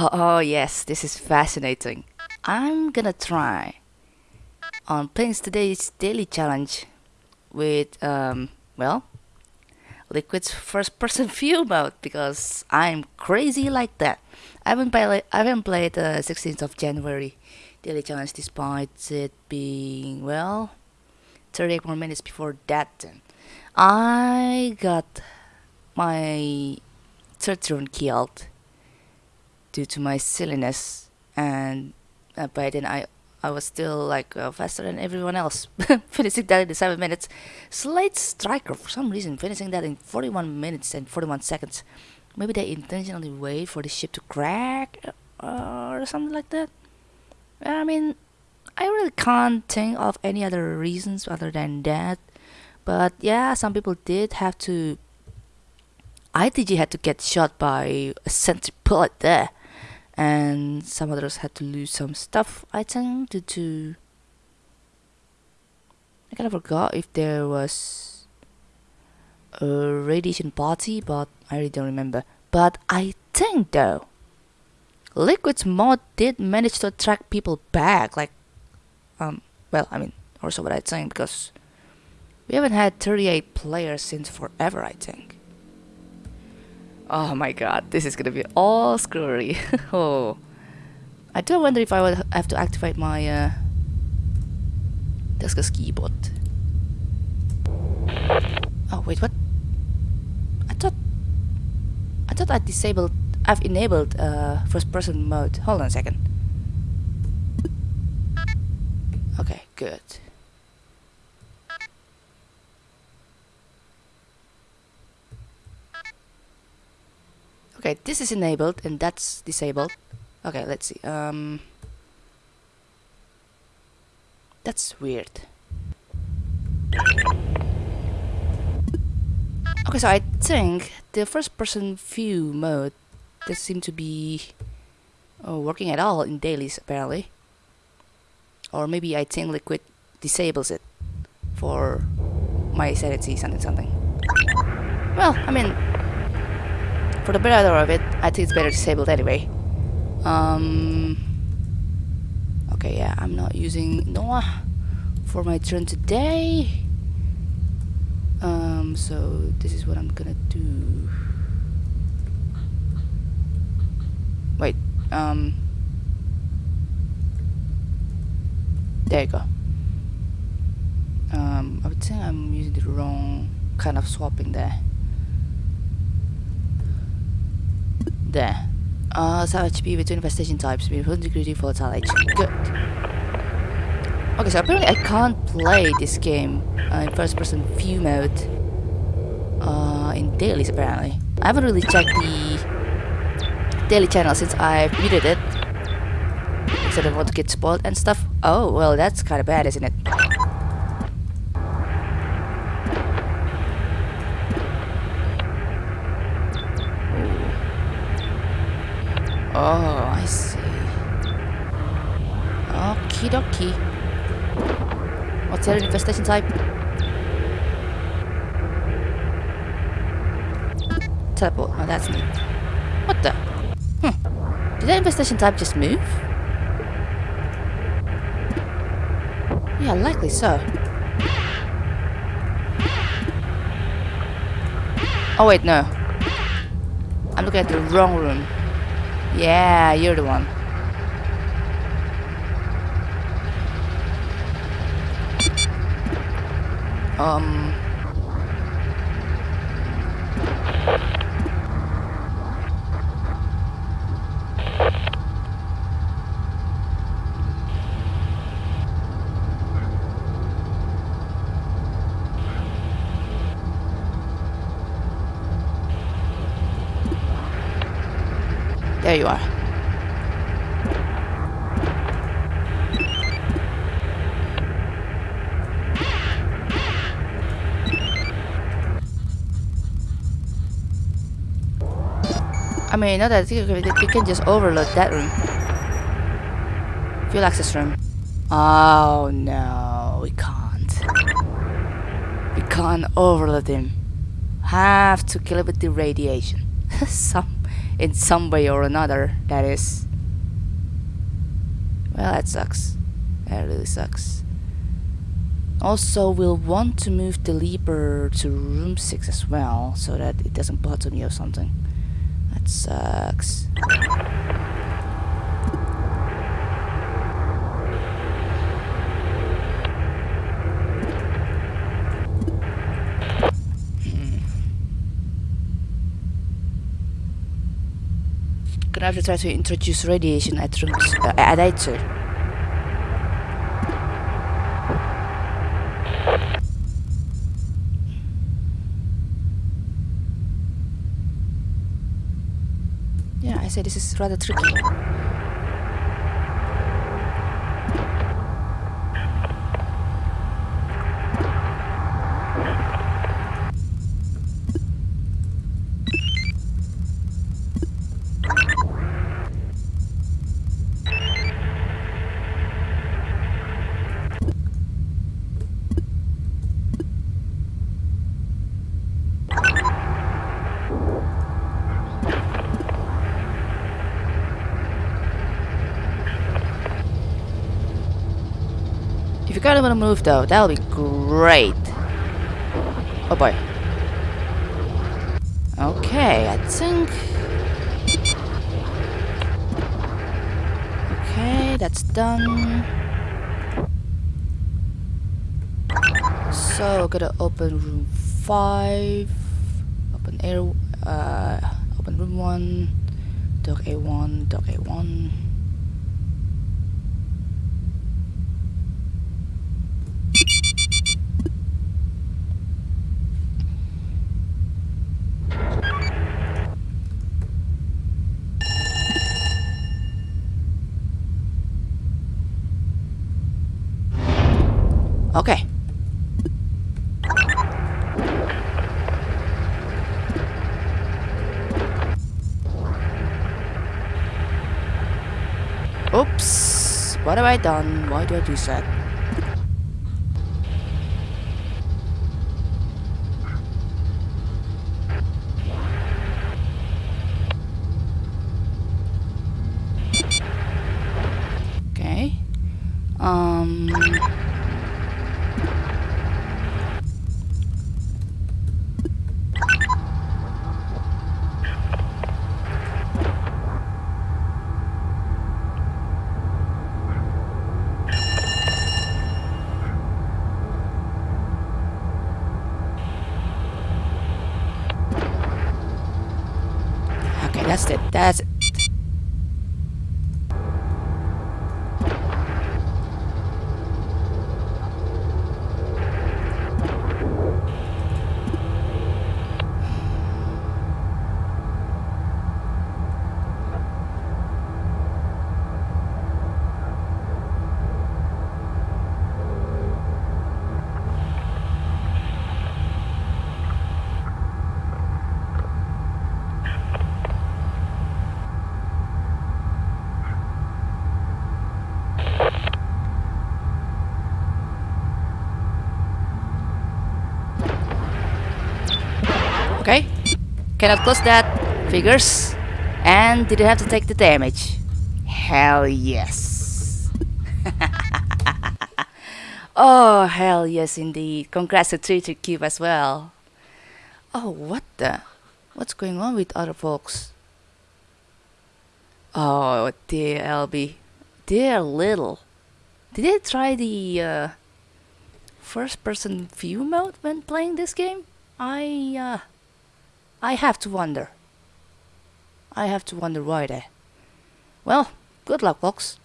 Oh, oh yes, this is fascinating. I'm gonna try on playing today's daily challenge with um well Liquid's first person view mode because I'm crazy like that. I haven't played I haven't played the 16th of January daily challenge despite it being well 38 more minutes before that then. I got my third drone killed due to my silliness and uh, by then I I was still like uh, faster than everyone else. Finishing that in 7 minutes. Slate Striker for some reason finishing that in 41 minutes and 41 seconds. Maybe they intentionally wait for the ship to crack uh, or something like that? I mean I really can't think of any other reasons other than that. But yeah some people did have to ITG had to get shot by a sentry bullet there and some others had to lose some stuff I think due to I kind of forgot if there was a radiation party but I really don't remember. But I think though Liquid's mod did manage to attract people back like um well I mean also what I think because we haven't had 38 players since forever I think Oh my god, this is gonna be all screwy. oh. I do wonder if I would have to activate my uh, Discus keyboard. Oh wait, what? I thought I thought I disabled I've enabled uh, first person mode. Hold on a second. Okay, good. Okay, this is enabled and that's disabled. Okay, let's see. Um, that's weird. Okay, so I think the first person view mode doesn't seem to be oh, working at all in dailies apparently. Or maybe I think Liquid disables it for my sanity something something. Well, I mean, for the better of it, I think it's better disabled anyway. Um, okay, yeah, I'm not using Noah for my turn today. Um, so this is what I'm gonna do. Wait, um, there you go. Um, I would say I'm using the wrong kind of swapping there. There. Uh, so HP with two infestation types with 100 degree volatile H. Good. Okay, so apparently I can't play this game uh, in first person view mode uh, in dailies apparently. I haven't really checked the daily channel since I've muted it. Because I don't want to get spoiled and stuff. Oh, well that's kinda bad, isn't it? Oh, I see. Okie dokie. What's your infestation type? Teleport. Oh, that's neat. What the? Hmm. Did that infestation type just move? Yeah, likely so. Oh wait, no. I'm looking at the wrong room. Yeah, you're the one. Um... There you are. I mean, not that you can just overload that room. Fuel access room. Oh no, we can't. We can't overload him. Have to kill it with the radiation. Some in some way or another, that is. Well, that sucks. That really sucks. Also, we'll want to move the leaper to room 6 as well, so that it doesn't bother me or something. That sucks. Gonna have to try to introduce radiation at rooms uh, at A2. Yeah, I say this is rather tricky. Kind of want to move though, that'll be great. Oh boy. Okay, I think... Okay, that's done. So, gotta open room 5. Open air... Uh, open room 1. Dock A1, dock A1. Okay. Oops. What have I done? Why do I do that? Okay. Um... Okay, that's it. That's it. Okay. Cannot close that. Figures. And didn't have to take the damage. Hell yes. oh, hell yes indeed. Congrats to Treacher Cube as well. Oh, what the? What's going on with other folks? Oh, dear LB. Dear little. Did they try the uh, first person view mode when playing this game? I, uh, I have to wonder. I have to wonder why they. Well, good luck, folks.